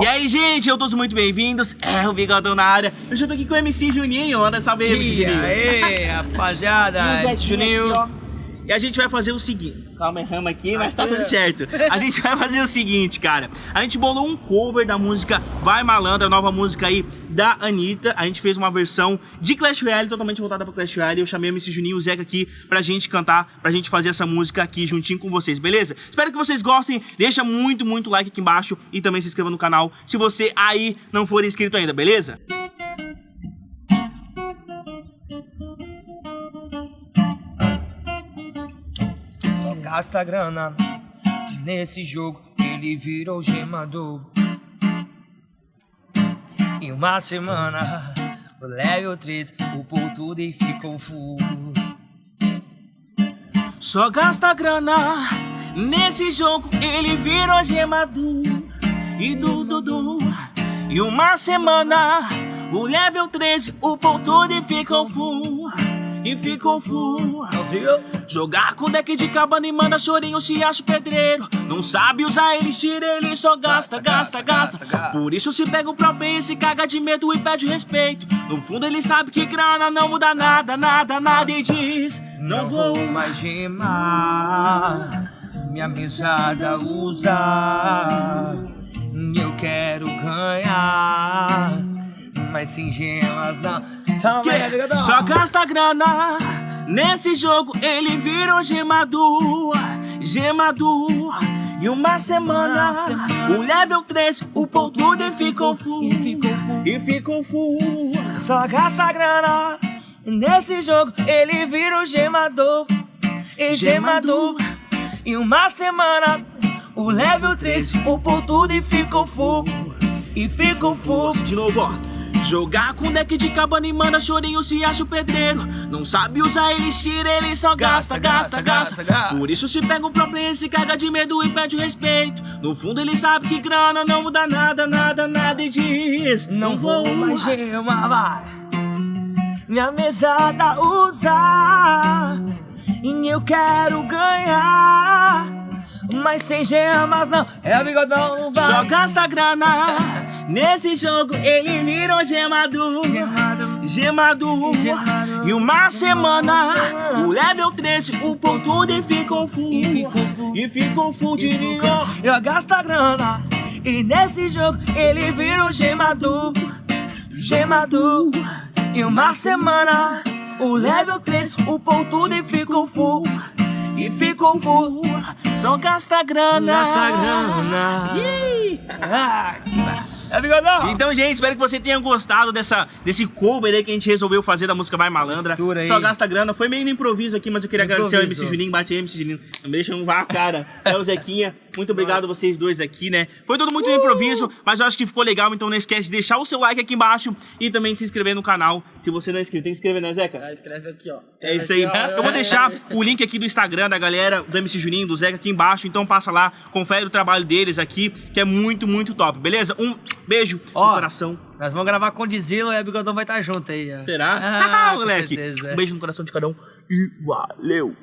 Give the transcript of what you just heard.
E aí, gente, eu todos muito bem-vindos. É o Bigodão na área. Eu já tô aqui com o MC Juninho. Anda, salve aí, MC E Juninho. aí, rapaziada, E esse Zequinha Juninho. aqui. E a gente vai fazer o seguinte. Calma, erramos aqui, mas tá tudo certo. A gente vai fazer o seguinte, cara. A gente bolou um cover da música Vai Malandra, a nova música aí da Anitta. A gente fez uma versão de Clash Royale, totalmente voltada pra Clash Royale. Eu chamei o MC Juninho e o Zeca aqui pra gente cantar, pra gente fazer essa música aqui juntinho com vocês, beleza? Espero que vocês gostem. Deixa muito, muito like aqui embaixo e também se inscreva no canal se você aí não for inscrito ainda, beleza? Gasta grana nesse jogo, ele virou gemador. Em uma semana, o level 3 upou tudo e ficou full. Só gasta grana nesse jogo, ele virou gemador e do Dudu. E uma semana, o level 13 upou tudo e ficou full. E ficou full. Jogar com deck de cabana e manda chorinho se acha pedreiro. Não sabe usar elixir, ele só gasta, gasta, gasta. Por isso se pega o próprio e se caga de medo e pede respeito. No fundo ele sabe que grana não muda nada, nada, nada e diz: Não vou mais gemar, minha mesada usar. Mas sem gemas não. Então, vai, amigadão. Só gasta grana nesse jogo, ele virou gemador, gemador. E uma semana, o level 3, o ponto e ficou full, E ficou full. e ficou full. Só gasta grana nesse jogo, ele vira o gemador. E gemador. Em uma semana, o level 3 upou tudo e ficou full. E ficou full. De novo, ó. Jogar com deck de cabana e manda chorinho se acha o pedreiro. Não sabe usar elixir, ele só gasta, gasta, gasta. Por isso se pega um player, se caga de medo e pede respeito. No fundo ele sabe que grana não muda nada, nada, nada e diz: Não vou mais vai. Minha mesada usar. E eu quero ganhar. Mas sem gemas não. É bigodão, vai. Só gasta grana. Nesse jogo ele virou. Gemado. Gemador. E uma semana, o level 13, o ponto e ficou full. E ficou full. E de ninho. Eu gasto a grana. E nesse jogo ele vira o gemador. Gemador. Em uma semana, o level 3 upou tudo e ficou full. E ficou full. Só gasta grana. Gasta grana. Ih. É bigodão. Então, gente, espero que você tenha gostado dessa, desse cover aí que a gente resolveu fazer da música Vai Malandra. Mistura. Só gasta grana. Foi meio no improviso aqui, mas eu queria agradecer ao. MC Juninho. Bate aí, MC Juninho. Não deixa não vá a cara. É o Zequinha. Muito obrigado a vocês dois aqui, né? Foi tudo muito no improviso, mas eu acho que ficou legal. Então não esquece de deixar o seu like aqui embaixo e também de se inscrever no canal. Se você não é inscrito, tem que se inscrever, né, Zeca? Ah, escreve aqui, ó. É Escreve isso aí. ó. Eu vou deixar o link aqui do Instagram da galera, do MC Juninho, do Zeca aqui embaixo. Então passa lá, confere o trabalho deles aqui, que é muito, muito top, beleza? Um beijo Ó. no coração. Nós vamos gravar com o Dizilo e a bigodão vai estar junto aí. ó. Será? Ah, com moleque. certeza. Um beijo no coração de cada um e valeu!